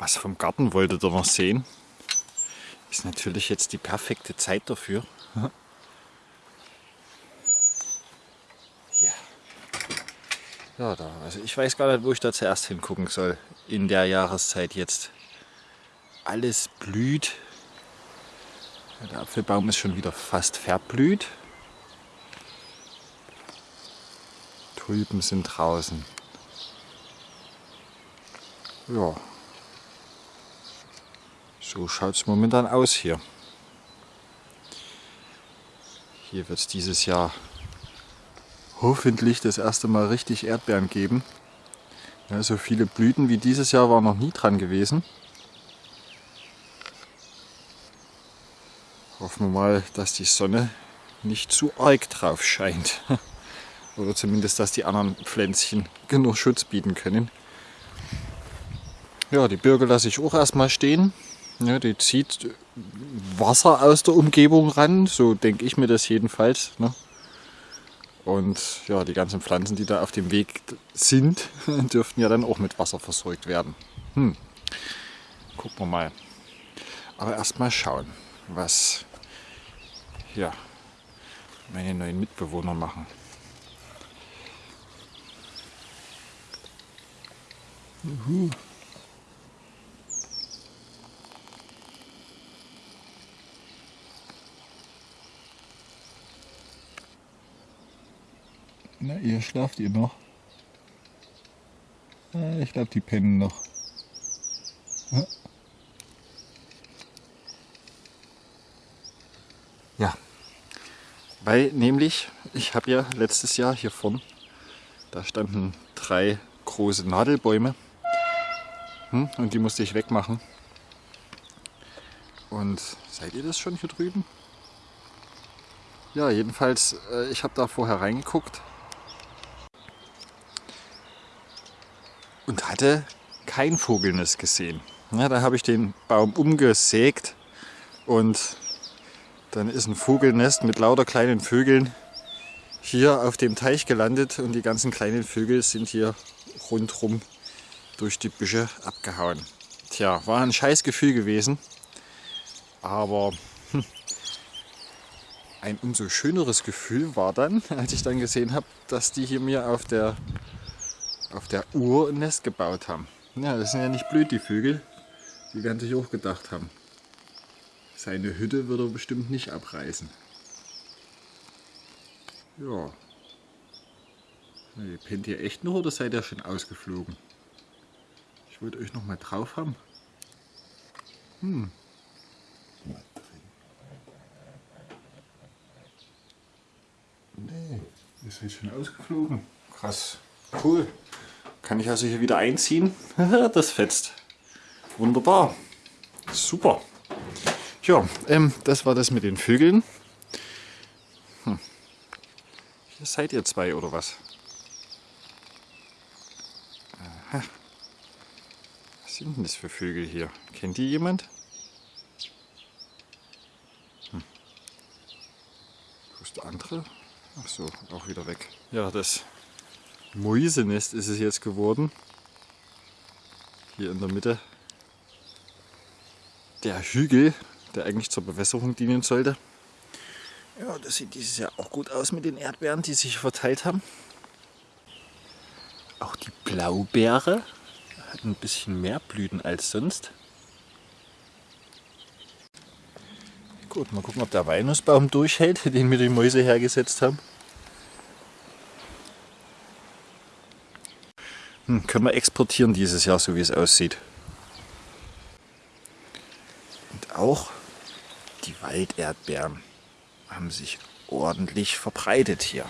was vom Garten wolltet ihr noch sehen. Ist natürlich jetzt die perfekte Zeit dafür. Ja. Ja, da. Also ich weiß gar nicht, wo ich da zuerst hingucken soll. In der Jahreszeit jetzt. Alles blüht. Der Apfelbaum ist schon wieder fast verblüht. Tulpen sind draußen. Ja. So schaut es momentan aus hier. Hier wird es dieses Jahr hoffentlich das erste Mal richtig Erdbeeren geben. Ja, so viele Blüten wie dieses Jahr war noch nie dran gewesen. Hoffen wir mal, dass die Sonne nicht zu arg drauf scheint. Oder zumindest, dass die anderen Pflänzchen genug Schutz bieten können. Ja, die Birke lasse ich auch erstmal stehen. Ja, die zieht Wasser aus der Umgebung ran, so denke ich mir das jedenfalls. Ne? Und ja, die ganzen Pflanzen, die da auf dem Weg sind, dürften ja dann auch mit Wasser versorgt werden. Hm. Gucken wir mal. Aber erstmal schauen, was ja, meine neuen Mitbewohner machen. Juhu. Na, ihr schlaft ihr noch? Ich glaube, die pennen noch. Ja, weil nämlich, ich habe ja letztes Jahr hier vorn, da standen drei große Nadelbäume hm, und die musste ich wegmachen. Und seid ihr das schon hier drüben? Ja, jedenfalls, äh, ich habe da vorher reingeguckt und hatte kein Vogelnest gesehen. Ja, da habe ich den Baum umgesägt und dann ist ein Vogelnest mit lauter kleinen Vögeln hier auf dem Teich gelandet und die ganzen kleinen Vögel sind hier rundherum durch die Büsche abgehauen. Tja, war ein scheiß Gefühl gewesen, aber hm, ein umso schöneres Gefühl war dann, als ich dann gesehen habe, dass die hier mir auf der auf der Uhr ein Nest gebaut haben. Ja, das sind ja nicht blöd, die Vögel. Die werden sich auch gedacht haben. Seine Hütte wird er bestimmt nicht abreißen. Ja. Ihr pennt ihr echt noch oder seid ihr schon ausgeflogen? Ich wollte euch noch mal drauf haben. Hm. Nee, ihr seid schon ausgeflogen. Krass. Cool. Kann ich also hier wieder einziehen. das fetzt. Wunderbar. Super. Ja, ähm, das war das mit den Vögeln. Hm. Hier seid ihr zwei oder was? Aha. Was sind denn das für Vögel hier? Kennt die jemand? Hm. Wo ist der andere? Ach so, auch wieder weg. Ja, das Mäusenest ist es jetzt geworden. Hier in der Mitte. Der Hügel, der eigentlich zur Bewässerung dienen sollte. Ja, das sieht dieses Jahr auch gut aus mit den Erdbeeren, die sich verteilt haben. Auch die Blaubeere hat ein bisschen mehr Blüten als sonst. Gut, mal gucken, ob der Weihnachtsbaum durchhält, den mir die Mäuse hergesetzt haben. Hm, können wir exportieren dieses Jahr, so wie es aussieht. Und auch die Walderdbeeren haben sich ordentlich verbreitet hier.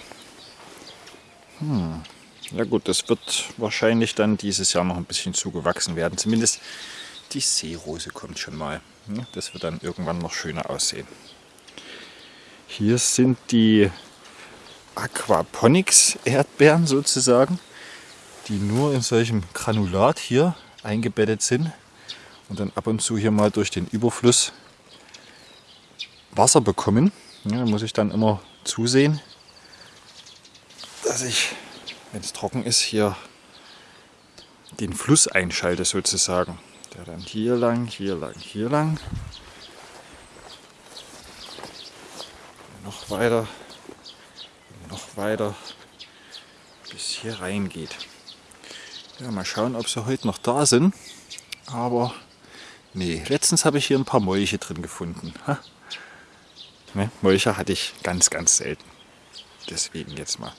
Hm. Ja gut, das wird wahrscheinlich dann dieses Jahr noch ein bisschen zugewachsen werden. Zumindest die Seerose kommt schon mal. Das wird dann irgendwann noch schöner aussehen. Hier sind die Aquaponics Erdbeeren sozusagen die nur in solchem Granulat hier eingebettet sind und dann ab und zu hier mal durch den Überfluss Wasser bekommen. Ja, da muss ich dann immer zusehen, dass ich, wenn es trocken ist, hier den Fluss einschalte sozusagen. Ja, dann hier lang, hier lang, hier lang. Noch weiter, noch weiter, bis hier reingeht. Ja, mal schauen, ob sie heute noch da sind. Aber nee, letztens habe ich hier ein paar Molche drin gefunden. Ha? Ne, Molche hatte ich ganz, ganz selten. Deswegen jetzt mal.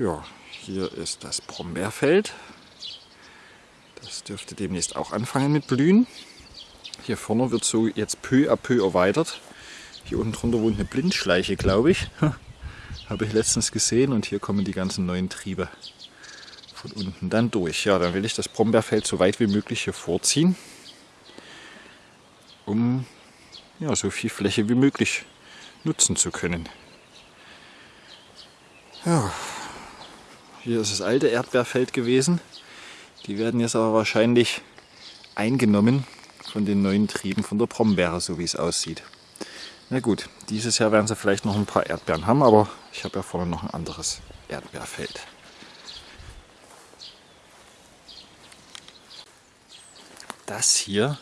Ja, hier ist das Brombeerfeld. Das dürfte demnächst auch anfangen mit Blühen. Hier vorne wird so jetzt peu à peu erweitert. Hier unten drunter wohnt eine Blindschleiche, glaube ich. Habe ich letztens gesehen und hier kommen die ganzen neuen Triebe von unten dann durch. Ja, dann will ich das Brombeerfeld so weit wie möglich hier vorziehen, um ja, so viel Fläche wie möglich nutzen zu können. Ja, hier ist das alte Erdbeerfeld gewesen. Die werden jetzt aber wahrscheinlich eingenommen von den neuen Trieben von der Brombeere, so wie es aussieht. Na gut, dieses Jahr werden sie vielleicht noch ein paar Erdbeeren haben, aber ich habe ja vorne noch ein anderes Erdbeerfeld. Das hier,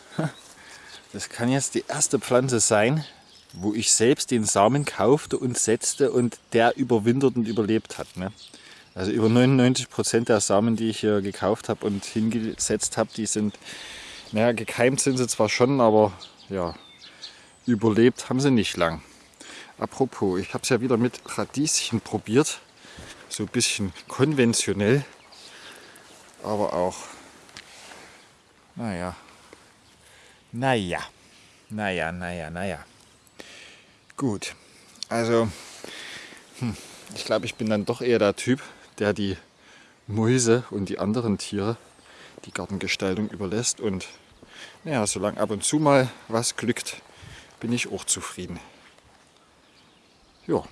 das kann jetzt die erste Pflanze sein, wo ich selbst den Samen kaufte und setzte und der überwintert und überlebt hat. Ne? Also über 99 Prozent der Samen, die ich hier gekauft habe und hingesetzt habe, die sind, naja, gekeimt sind sie zwar schon, aber ja, überlebt haben sie nicht lang. Apropos, ich habe es ja wieder mit Radieschen probiert, so ein bisschen konventionell, aber auch, naja, naja, naja, naja, naja. Gut, also hm, ich glaube, ich bin dann doch eher der Typ, der die Mäuse und die anderen Tiere die Gartengestaltung überlässt. Und naja, solange ab und zu mal was glückt, bin ich auch zufrieden. Ja,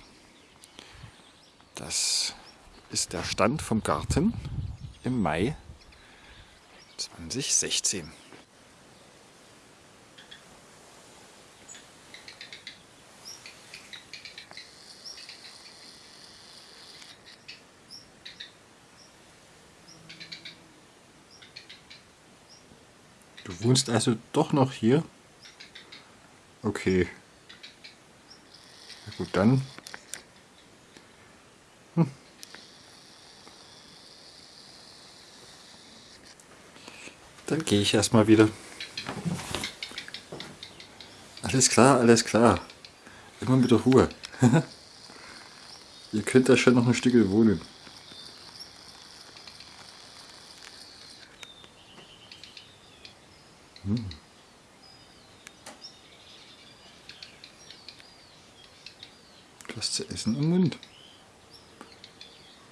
das ist der Stand vom Garten im Mai 2016. Du wohnst also doch noch hier? Okay. Na gut, dann. Hm. Dann gehe ich erstmal wieder. Alles klar, alles klar. Immer mit der Ruhe. Ihr könnt da schon noch ein Stück wohnen. Hm. Was zu essen im Mund.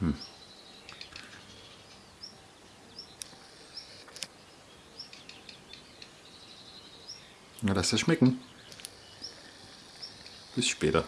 Hm. Na, lass das schmecken. Bis später.